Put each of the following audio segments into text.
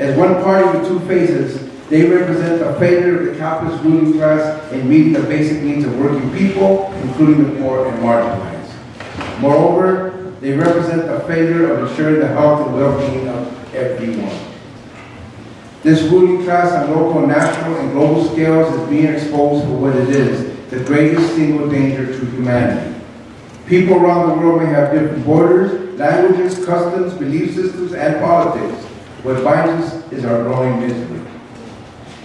As one party with two faces, they represent a failure of the capitalist ruling class in meeting the basic needs of working people, including the poor and marginalized. Moreover, they represent a failure of ensuring the health and well-being of everyone. This ruling class on local, national, and global scales is being exposed for what it is, the greatest single danger to humanity. People around the world may have different borders, languages, customs, belief systems, and politics. What binds us is our growing misery.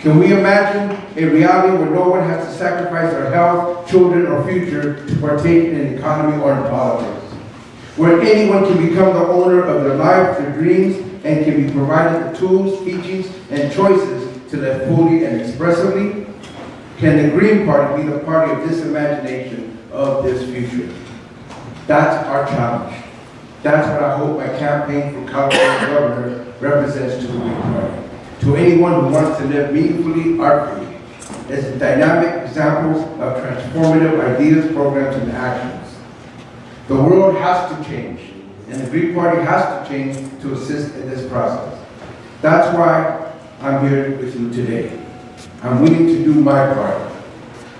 Can we imagine a reality where no one has to sacrifice their health, children, or future to partake in an economy or in politics? Where anyone can become the owner of their life, their dreams, and can be provided the tools, teachings, and choices to live fully and expressively? Can the Green Party be the party of this imagination of this future? That's our challenge. That's what I hope my campaign for California governor represents to the Green Party. To anyone who wants to live meaningfully, artfully, as dynamic examples of transformative ideas, programs, and actions. The world has to change, and the Green Party has to change to assist in this process. That's why I'm here with you today. I'm willing to do my part.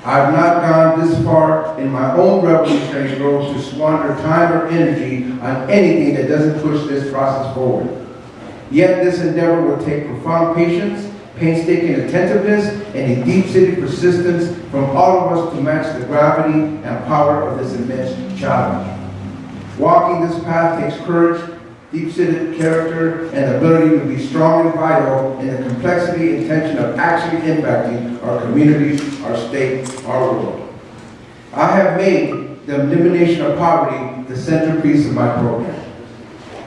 I've not gone this far in my own revolutionary growth to squander time or energy on anything that doesn't push this process forward. Yet this endeavor will take profound patience, painstaking attentiveness, and a deep-seated persistence from all of us to match the gravity and power of this immense challenge. Walking this path takes courage, deep-seated character, and ability to be strong and vital in the complexity and tension of actually impacting our communities, our state, our world. I have made the elimination of poverty the centerpiece of my program.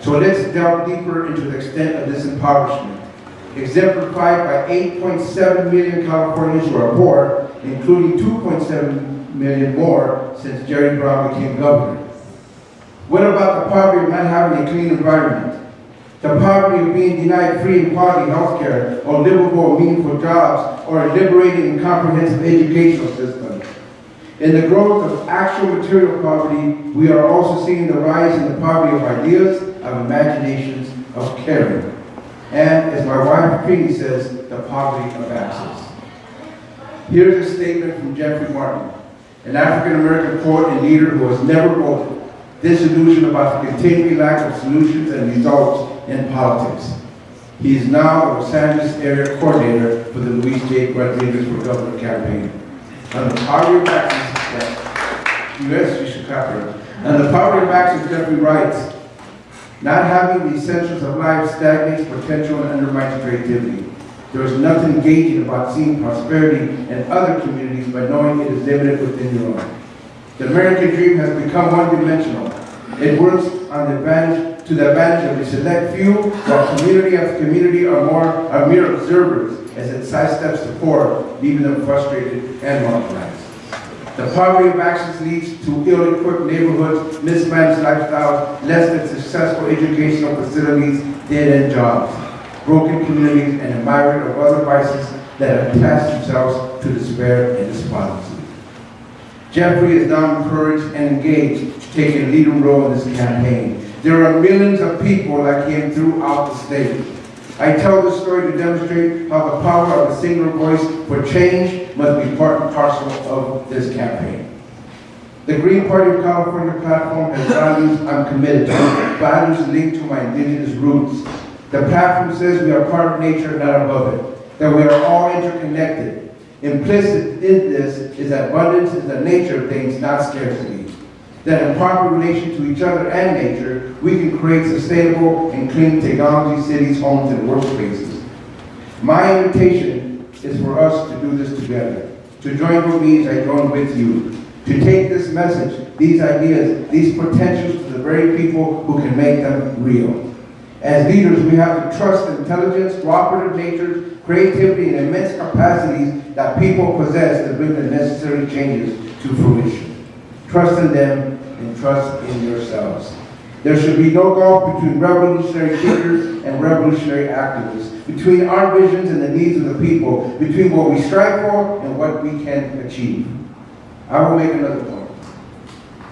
So let's delve deeper into the extent of this impoverishment, exemplified by 8.7 million Californians who are poor, including 2.7 million more since Jerry Brown became governor. What about the poverty of not having a clean environment? The poverty of being denied free and quality health care, or livable meaningful jobs, or a liberating and comprehensive educational system. In the growth of actual material poverty, we are also seeing the rise in the poverty of ideas, of imaginations, of caring. And as my wife Trini says, the poverty of access. Here's a statement from Jeffrey Martin, an African-American poet and leader who has never voted disillusioned about the continuing lack of solutions and results in politics. He is now the Los Angeles area coordinator for the Luis J. Rodriguez for Governor campaign. On the poverty of access, U.S. you should clap On the poverty of Jeffrey writes, not having the essentials of life stagnates potential and undermines creativity. There is nothing engaging about seeing prosperity in other communities by knowing it is limited within your own. The American dream has become one-dimensional. It works on the to the advantage of a select few, while community after community are more are mere observers as it sidesteps the poor, leaving them frustrated and marginalized. The poverty of access leads to ill-equipped neighborhoods, mismanaged lifestyles, less than successful educational facilities, dead-end jobs, broken communities, and a myriad of other vices that attach themselves to despair and despondency. Jeffrey is now encouraged and engaged take a leading role in this campaign. There are millions of people like him throughout the state. I tell this story to demonstrate how the power of a single voice for change must be part and parcel of this campaign. The Green Party of California platform has values I'm committed to, values linked to my indigenous roots. The platform says we are part of nature, not above it, that we are all interconnected, Implicit in this is that abundance is the nature of things, not scarcity. That in proper relation to each other and nature, we can create sustainable and clean technology cities, homes, and workspaces. My invitation is for us to do this together. To join with me as I join with you. To take this message, these ideas, these potentials to the very people who can make them real. As leaders, we have to trust intelligence, cooperative nature, creativity, and immense capacities that people possess to bring the necessary changes to fruition. Trust in them and trust in yourselves. There should be no gulf between revolutionary thinkers and revolutionary activists, between our visions and the needs of the people, between what we strive for and what we can achieve. I will make another point.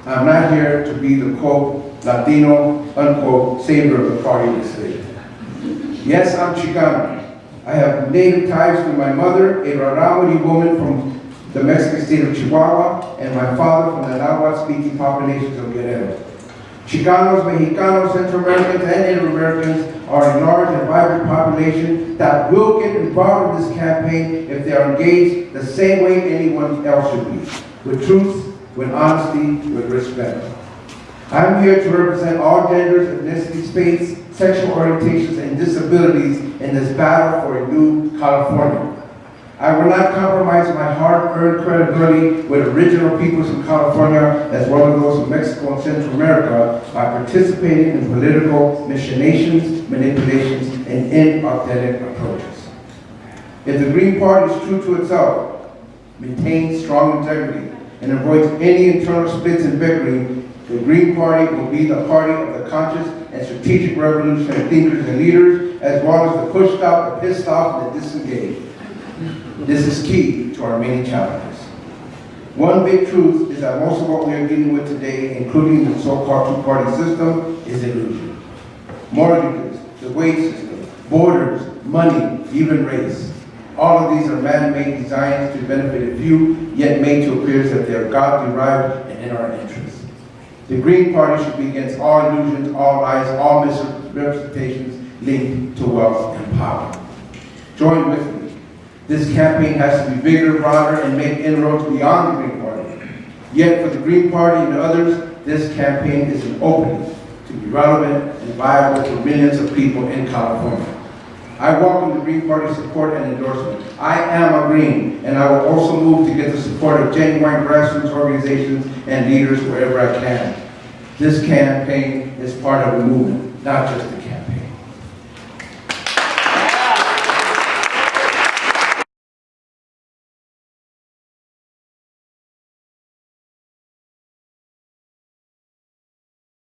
I'm not here to be the quote, Latino, unquote, savior of the party the state. Yes, I'm Chicano. I have native ties to my mother, a Rarámuri woman from the Mexican state of Chihuahua, and my father from the Nahuatl-speaking populations of Guerrero. Chicanos, Mexicanos, Central Americans, and Native Americans are a large and vibrant population that will get involved in this campaign if they are engaged the same way anyone else should be, with truth, with honesty, with respect. I'm here to represent all genders, ethnicities, faiths, sexual orientations, and disabilities in this battle for a new California. I will not compromise my hard-earned credibility with original peoples from California as well as those from Mexico and Central America by participating in political machinations, manipulations, and inauthentic approaches. If the Green Party is true to itself, maintains strong integrity, and avoids any internal splits and bickering, the Green Party will be the party of the conscious and strategic revolutionary thinkers and leaders, as well as the pushed out, the pissed off, and the disengaged. This is key to our many challenges. One big truth is that most of what we are dealing with today, including the so-called two-party system, is illusion. Mortgages, the wage system, borders, money, even race. All of these are man-made designs to benefit a few, yet made to appear as if they are God-derived and in our interest. The Green Party should be against all illusions, all lies, all misrepresentations linked to wealth and power. Join with me. This campaign has to be bigger, broader, and make inroads beyond the Green Party. Yet for the Green Party and others, this campaign is an opening to be relevant and viable for millions of people in California. I welcome the Green Party support and endorsement. I am a Green, and I will also move to get the support of genuine grassroots organizations and leaders wherever I can. This campaign is part of a movement, not just